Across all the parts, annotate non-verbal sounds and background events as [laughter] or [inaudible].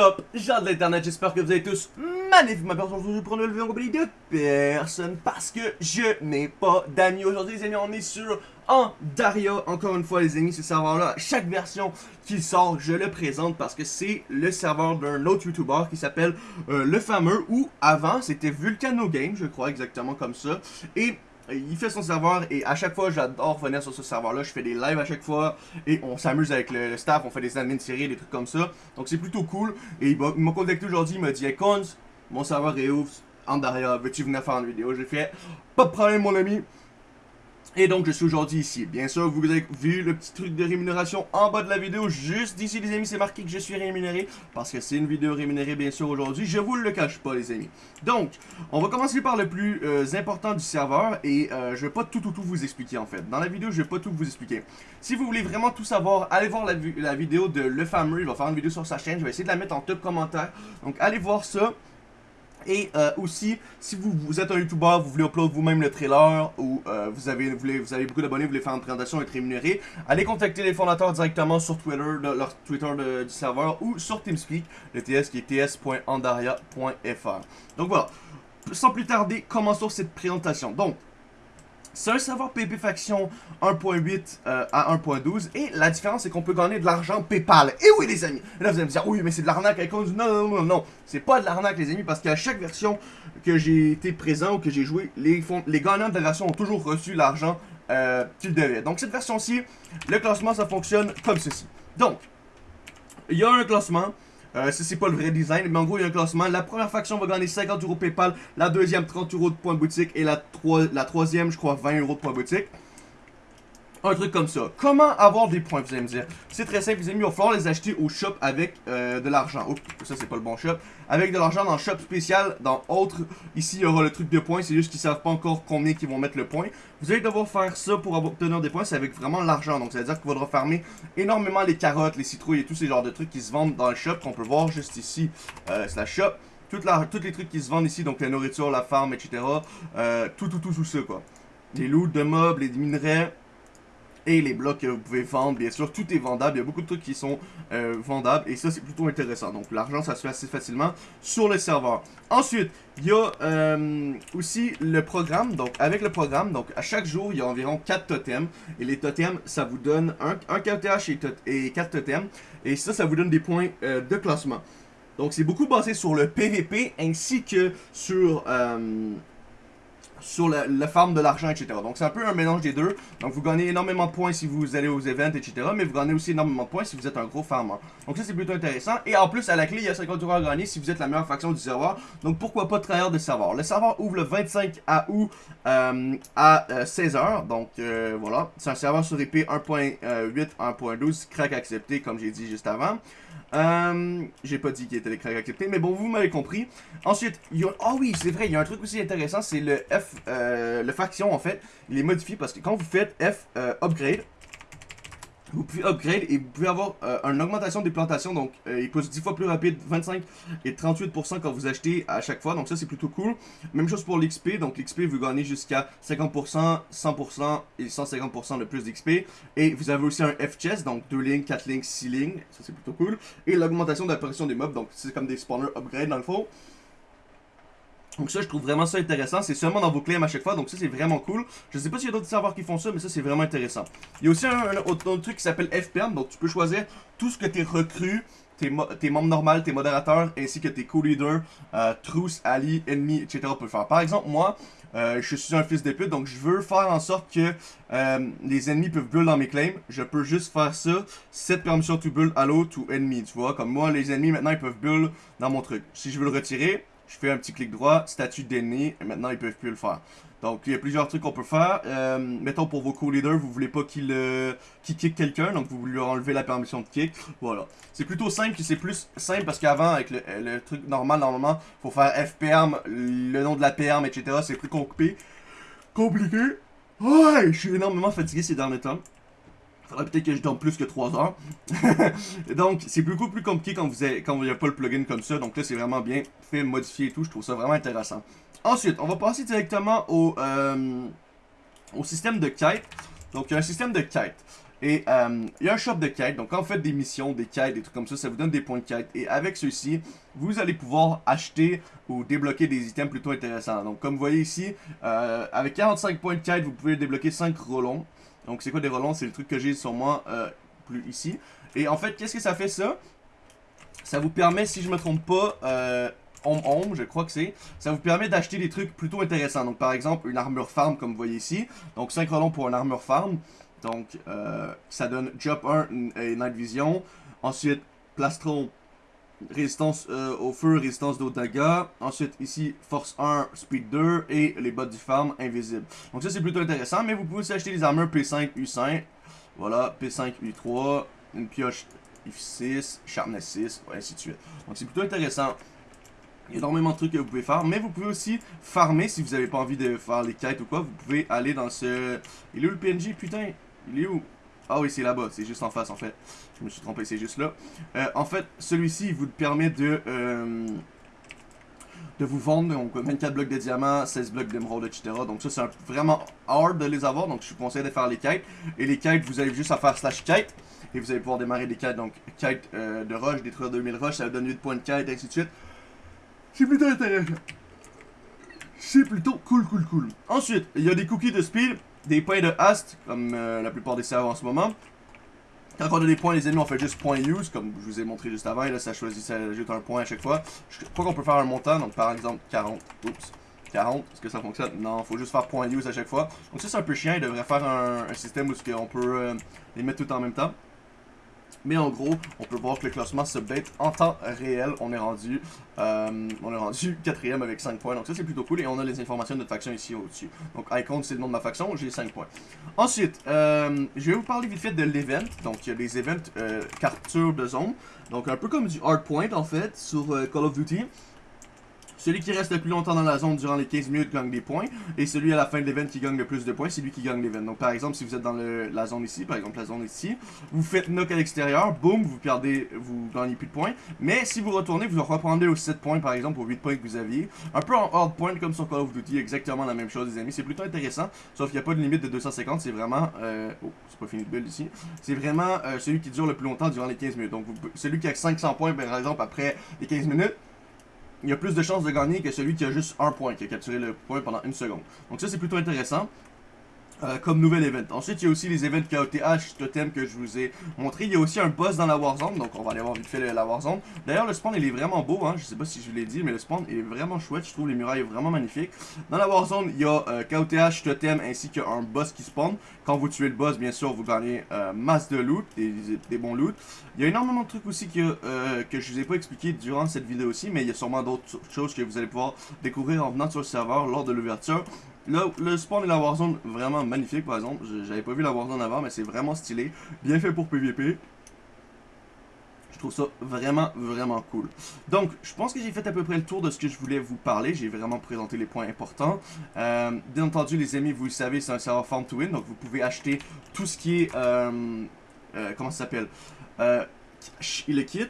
up, gens de l'internet, j'espère que vous allez tous magnifiquement bien aujourd'hui pour une nouvelle vidéo en compagnie de personne parce que je n'ai pas d'amis aujourd'hui les amis, on est sur Andaria, encore une fois les amis, ce serveur là, chaque version qui sort, je le présente parce que c'est le serveur d'un autre youtuber qui s'appelle euh, Le Fameux ou avant c'était Vulcano Game, je crois exactement comme ça, et il fait son serveur et à chaque fois j'adore venir sur ce serveur là, je fais des lives à chaque fois et on s'amuse avec le, staff, on fait des admins séries, des trucs comme ça. Donc c'est plutôt cool. Et il m'a contacté aujourd'hui, il m'a dit hey, mon serveur est ouf, en derrière, veux-tu venir faire une vidéo? J'ai fait pas de problème mon ami, et donc je suis aujourd'hui ici. Bien sûr, vous avez vu le petit truc de rémunération en bas de la vidéo. Juste d'ici les amis, c'est marqué que je suis rémunéré. Parce que c'est une vidéo rémunérée bien sûr aujourd'hui. Je vous le cache pas les amis. Donc, on va commencer par le plus euh, important du serveur. Et euh, je vais pas tout tout tout vous expliquer en fait. Dans la vidéo, je vais pas tout vous expliquer. Si vous voulez vraiment tout savoir, allez voir la, la vidéo de Le Fameux. Il va faire une vidéo sur sa chaîne. Je vais essayer de la mettre en top commentaire. Donc allez voir ça. Et euh, aussi, si vous, êtes un YouTuber, vous voulez upload vous-même le trailer, ou euh, vous, avez, vous, avez beaucoup d'abonnés, vous voulez faire une présentation et être rémunéré, allez contacter les fondateurs directement sur Twitter, leur Twitter du serveur, ou sur TeamSpeak, le TS qui est ts.andaria.fr. Donc voilà, sans plus tarder, commençons cette présentation. Donc, un serveur PP Faction 1.8 euh, à 1.12 et la différence c'est qu'on peut gagner de l'argent PayPal. Et oui les amis, là vous allez me dire oui mais c'est de l'arnaque Non non non non, c'est pas de l'arnaque les amis parce qu'à chaque version que j'ai été présent ou que j'ai joué, les, les gagnants de la version ont toujours reçu l'argent euh, qu'ils devaient. Donc cette version-ci, le classement ça fonctionne comme ceci. Donc, il y a un classement, euh, c'est pas le vrai design, mais en gros, il y a un classement. La première faction va gagner 50 euros PayPal, la deuxième 30 euros de points boutique et la, la troisième, je crois, 20 euros de points boutique. Un truc comme ça. Comment avoir des points, vous allez me dire? C'est très simple, les amis, il va falloir les acheter au shop avec euh, de l'argent. Oups, ça c'est pas le bon shop. Avec de l'argent dans le shop spécial, dans autre. Ici, il y aura le truc de points, c'est juste qu'ils savent pas encore combien qu'ils vont mettre le point. Vous allez devoir faire ça pour obtenir des points, c'est avec vraiment l'argent. Donc, ça veut dire qu'il faudra farmer énormément les carottes, les citrouilles et tous ces genres de trucs qui se vendent dans le shop, qu'on peut voir juste ici. Euh, c'est la shop. Toutes les trucs qui se vendent ici, donc la nourriture, la farm, etc. Euh, tout, tout, tout, tout ça, quoi. Les loot de mobs, les minerais, les blocs que vous pouvez vendre, bien sûr, tout est vendable, il y a beaucoup de trucs qui sont euh, vendables, et ça c'est plutôt intéressant, donc l'argent ça se fait assez facilement sur le serveur. Ensuite, il y a euh, aussi le programme, donc avec le programme, donc à chaque jour il y a environ 4 totems, et les totems ça vous donne un, un KTH et, et 4 totems, et ça ça vous donne des points euh, de classement. Donc c'est beaucoup basé sur le PVP ainsi que sur sur la, farm de l'argent, etc. Donc c'est un peu un mélange des deux. Donc vous gagnez énormément de points si vous allez aux events, etc. Mais vous gagnez aussi énormément de points si vous êtes un gros farmer. Donc ça c'est plutôt intéressant. Et en plus à la clé il y a 50 euros à gagner si vous êtes la meilleure faction du serveur. Donc pourquoi pas trahir de serveur. Le serveur ouvre le 25 août euh, à 16h. Euh, Donc euh, voilà. C'est un serveur sur IP 1.8, 1.12. Crack accepté comme j'ai dit juste avant. J'ai pas dit qu'il était les cracks acceptés, mais bon, vous m'avez compris. Ensuite, il y a... Oh oui, c'est vrai, il y a un truc aussi intéressant, c'est le F... Euh, le faction, en fait, il est modifié parce que quand vous faites F euh, upgrade, vous pouvez upgrade et vous pouvez avoir euh, une augmentation des plantations. Donc, euh, il pousse 10 fois plus rapide, 25 et 38% quand vous achetez à chaque fois. Donc, ça, c'est plutôt cool. Même chose pour l'XP. Donc, l'XP, vous gagnez jusqu'à 50%, 100% et 150% de plus d'XP. Et vous avez aussi un F-chest, donc 2 lignes, 4 lignes, 6 lignes. Ça, c'est plutôt cool. Et l'augmentation de l'apparition des mobs. Donc, c'est comme des spawners upgrade dans le fond. Donc ça, je trouve vraiment ça intéressant. C'est seulement dans vos claims à chaque fois, donc ça, c'est vraiment cool. Je sais pas s'il y a d'autres serveurs qui font ça, mais ça, c'est vraiment intéressant. Il y a aussi un, autre, truc qui s'appelle FPM, donc tu peux choisir tout ce que tes recrues, tes, tes membres normaux, tes modérateurs, ainsi que tes co-leaders, euh, alliés, ennemis, etc. peuvent faire. Par exemple, moi, euh, je suis un fils de pute, donc je veux faire en sorte que euh, les ennemis peuvent build dans mes claims. Je peux juste faire ça, cette permission to build allo to enemy, tu vois. Comme moi, les ennemis, maintenant, ils peuvent build dans mon truc. Si je veux le retirer, je fais un petit clic droit, statut d'ennemi, et maintenant ils peuvent plus le faire. Donc il y a plusieurs trucs qu'on peut faire. Euh, mettons pour vos co-leaders, vous voulez pas qu'il euh, kick quelqu'un, donc vous leur enlever la permission de kick. Voilà. C'est plutôt simple, c'est plus simple parce qu'avant avec le, truc normal, normalement, faut faire FPM, le nom de la PM, etc. C'est plus compliqué. Compliqué. Ouais, je suis énormément fatigué ces derniers temps. Faudrait peut-être que je dorme plus que 3 heures. [laughs] donc, c'est beaucoup plus compliqué quand vous n'avez quand vous pas le plugin comme ça. Donc là, c'est vraiment bien fait, modifié et tout. Je trouve ça vraiment intéressant. Ensuite, on va passer directement au, euh, au système de quête. Donc, il y a un système de quête. Et euh, il y a un shop de quêtes. Donc, quand vous faites des missions, des quêtes, des trucs comme ça, ça vous donne des points de quête. Et avec ceux-ci, vous allez pouvoir acheter ou débloquer des items plutôt intéressants. Donc, comme vous voyez ici, euh, avec 45 points de quête, vous pouvez débloquer 5 relons. Donc, c'est quoi des relons C'est le truc que j'ai sur moi, euh, plus ici. Et en fait, qu'est-ce que ça fait ça? Ça vous permet, si je me trompe pas, euh, Home Home, je crois que c'est. Ça vous permet d'acheter des trucs plutôt intéressants. Donc, par exemple, une armure farm, comme vous voyez ici. Donc, 5 relons pour une armure farm. Donc, euh, ça donne Job 1 et Night Vision. Ensuite, Plastron, résistance euh, au feu, résistance d'eau. Ensuite, ici, Force 1, Speed 2 et les bottes du farm, invisibles. Donc, ça, c'est plutôt intéressant. Mais vous pouvez aussi acheter des armures P5, U5. Voilà, P5, U3. Une pioche F6, Sharpness 6, et ainsi de suite. Donc, c'est plutôt intéressant. Il y a énormément de trucs que vous pouvez faire, mais vous pouvez aussi farmer si vous n'avez pas envie de faire les quêtes ou quoi. Vous pouvez aller dans ce... Il est où le PNJ, putain? Il est où? Ah oui, c'est là-bas, c'est juste en face en fait. Je me suis trompé, c'est juste là. Euh, en fait, celui-ci, vous permet de... Euh, de vous vendre, donc 24 blocs de diamants, 16 blocs d'émeraude, etc. Donc ça, c'est vraiment hard de les avoir, donc je vous conseille de faire les quêtes. Et les quêtes, vous avez juste à faire slash quête, et vous allez pouvoir démarrer des quêtes, donc quête euh, de rush, détruire 2000 rush, ça vous donne 8 points de quête, et ainsi de suite. C'est plutôt intéressant. C'est plutôt cool, cool, cool. Ensuite, il y a des cookies de speed, des points de haste, comme euh, la plupart des serveurs en ce moment. Quand on a des points, les ennemis, on fait juste point use, comme je vous ai montré juste avant. Et là, ça choisit, ça ajoute un point à chaque fois. Je crois qu'on peut faire un montant, donc par exemple 40. Oups. 40, est-ce que ça fonctionne? Non, faut juste faire point use à chaque fois. Donc ça, c'est un peu chiant. Il devrait faire un, système où on peut euh, les mettre tout en même temps. Mais en gros, on peut voir que le classement se bête en temps réel. On est rendu euh, on est rendu [laughs] quatrième avec 5 points. Donc ça, c'est plutôt cool. Et on a les informations de notre faction ici au-dessus. Donc Icon, c'est le nom de ma faction. J'ai 5 points. Ensuite, euh, je vais vous parler vite fait de l'event. Donc il y a des events euh, capture de zone. Donc un peu comme du hardpoint en fait sur Call of Duty. Celui qui reste le plus longtemps dans la zone durant les 15 minutes gagne des points. Et celui à la fin de l'event qui gagne le plus de points, c'est lui qui gagne l'event. Donc par exemple, si vous êtes dans la zone ici, par exemple la zone ici, vous faites knock à l'extérieur, boum, vous perdez, vous gagnez plus de points. Mais si vous retournez, vous reprendrez aux 7 points par exemple, aux 8 points que vous aviez. Un peu en hard point comme sur Call of Duty, exactement la même chose les amis. C'est plutôt intéressant, sauf qu'il n'y a pas de limite de 250, c'est vraiment... Euh, oh, c'est pas fini de build ici. C'est vraiment euh, celui qui dure le plus longtemps durant les 15 minutes. Donc celui qui a 500 points par exemple après les 15 minutes, il y a plus de chances de gagner que celui qui a juste un point, qui a capturé le point pendant une seconde. Donc ça, c'est plutôt intéressant. Euh, comme nouvel event. Ensuite, il y a aussi les events KOTH, totem que je vous ai montré. Il y a aussi un boss dans la Warzone, donc on va aller voir vite fait la Warzone. D'ailleurs, le spawn, il est vraiment beau, hein. je sais pas si je vous l'ai dit, mais le spawn est vraiment chouette. Je trouve les murailles vraiment magnifiques. Dans la Warzone, il y a euh, KOTH, totem, ainsi qu'un boss qui spawn. Quand vous tuez le boss, bien sûr, vous gagnez euh, masse de loot, des, bons loot. Il y a énormément de trucs aussi que, euh, que je vous ai pas expliqué durant cette vidéo aussi, mais il y a sûrement d'autres choses que vous allez pouvoir découvrir en venant sur le serveur lors de l'ouverture. Le, spawn et la Warzone, vraiment magnifique par exemple. J'avais pas vu la Warzone avant, mais c'est vraiment stylé. Bien fait pour PvP. Je trouve ça vraiment, vraiment cool. Donc, je pense que j'ai fait à peu près le tour de ce que je voulais vous parler. J'ai vraiment présenté les points importants. Euh, bien entendu, les amis, vous le savez, c'est un serveur Farm to Win. Donc, vous pouvez acheter tout ce qui est... Euh, euh, comment ça s'appelle? Le kit,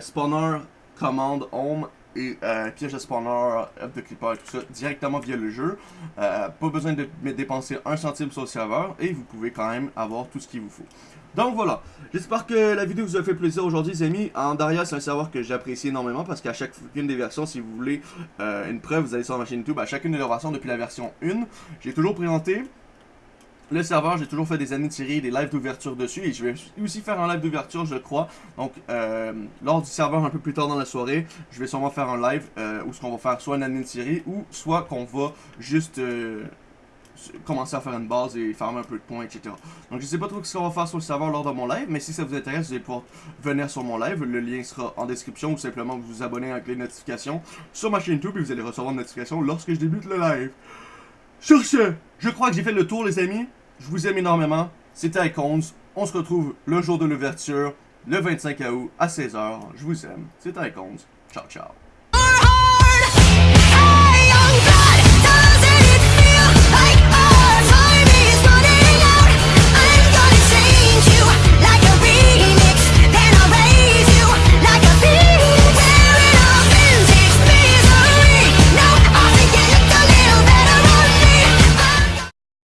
spawner, commande, home et euh, piège de spawner, up de clipper, tout ça directement via le jeu. Euh, pas besoin de dépenser un centime sur le serveur et vous pouvez quand même avoir tout ce qu'il vous faut. Donc voilà, j'espère que la vidéo vous a fait plaisir aujourd'hui les amis. Andaria c'est un serveur que j'apprécie énormément parce qu'à chacune des versions, si vous voulez euh, une preuve, vous allez sur ma chaîne YouTube, à chacune des versions depuis la version 1, j'ai toujours présenté le serveur, j'ai toujours fait des années série, des lives d'ouverture dessus. Et je vais aussi faire un live d'ouverture, je crois. Donc, euh, lors du serveur un peu plus tard dans la soirée, je vais sûrement faire un live euh, où ce qu'on va faire soit une année série ou soit qu'on va juste euh, commencer à faire une base et faire un peu de points, etc. Donc, je sais pas trop ce qu'on va faire sur le serveur lors de mon live. Mais si ça vous intéresse, vous allez pouvoir venir sur mon live. Le lien sera en description ou simplement vous vous abonner avec les notifications sur ma chaîne YouTube et vous allez recevoir une notification lorsque je débute le live. Sur ce, je crois que j'ai fait le tour les amis. Je vous aime énormément. C'était Icons. On se retrouve le jour de l'ouverture, le 25 août à 16h. Je vous aime. C'était Icons. Ciao, ciao.